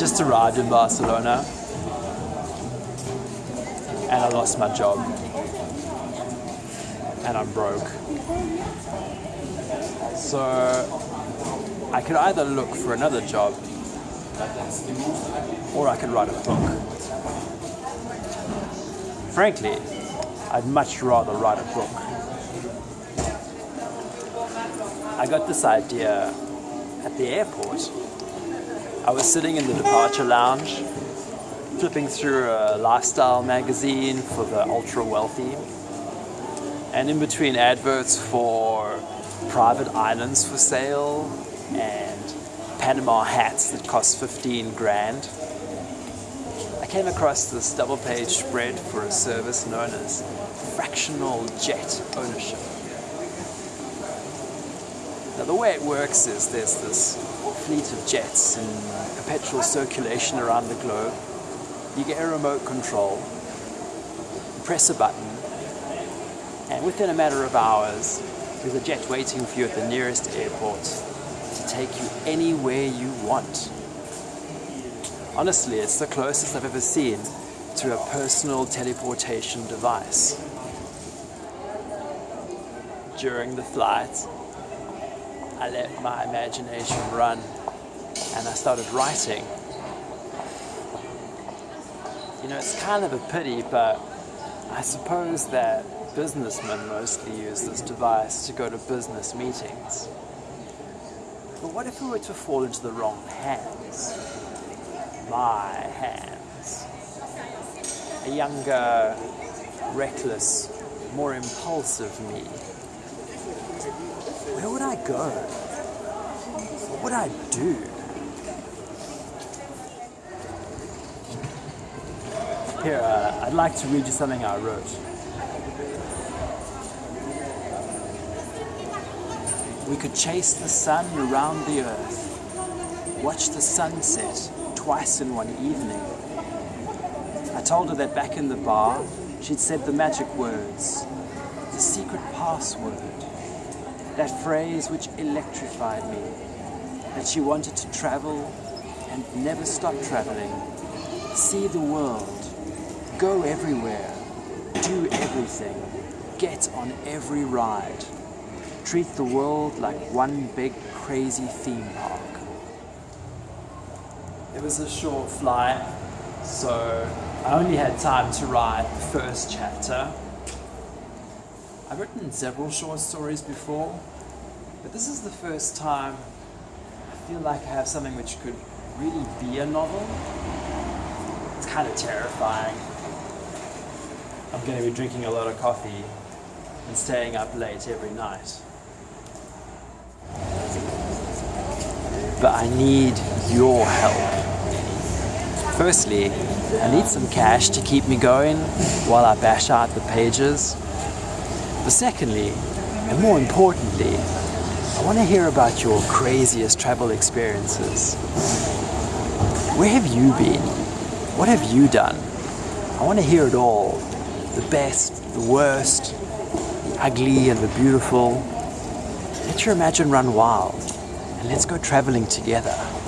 just arrived in Barcelona and I lost my job and I'm broke. So I could either look for another job or I could write a book. Frankly, I'd much rather write a book. I got this idea at the airport. I was sitting in the departure lounge, flipping through a lifestyle magazine for the ultra wealthy, and in between adverts for private islands for sale and Panama hats that cost 15 grand, I came across this double page spread for a service known as fractional jet ownership. Now the way it works is there's this fleet of jets in uh, perpetual circulation around the globe. You get a remote control, press a button, and within a matter of hours, there's a jet waiting for you at the nearest airport to take you anywhere you want. Honestly, it's the closest I've ever seen to a personal teleportation device. During the flight, I let my imagination run and I started writing. You know, it's kind of a pity, but I suppose that businessmen mostly use this device to go to business meetings. But what if we were to fall into the wrong hands? My hands. A younger, reckless, more impulsive me where would I go? What would I do? Here, uh, I'd like to read you something I wrote. We could chase the sun around the earth, watch the sunset twice in one evening. I told her that back in the bar, she'd said the magic words, the secret password that phrase which electrified me, that she wanted to travel and never stop traveling, see the world, go everywhere, do everything, get on every ride, treat the world like one big crazy theme park. It was a short flight, so I only had time to write the first chapter I've written several short stories before, but this is the first time I feel like I have something which could really be a novel. It's kind of terrifying. I'm going to be drinking a lot of coffee and staying up late every night. But I need your help. Firstly, I need some cash to keep me going while I bash out the pages. But secondly, and more importantly, I want to hear about your craziest travel experiences. Where have you been? What have you done? I want to hear it all. The best, the worst, the ugly and the beautiful. Let your imagination run wild and let's go traveling together.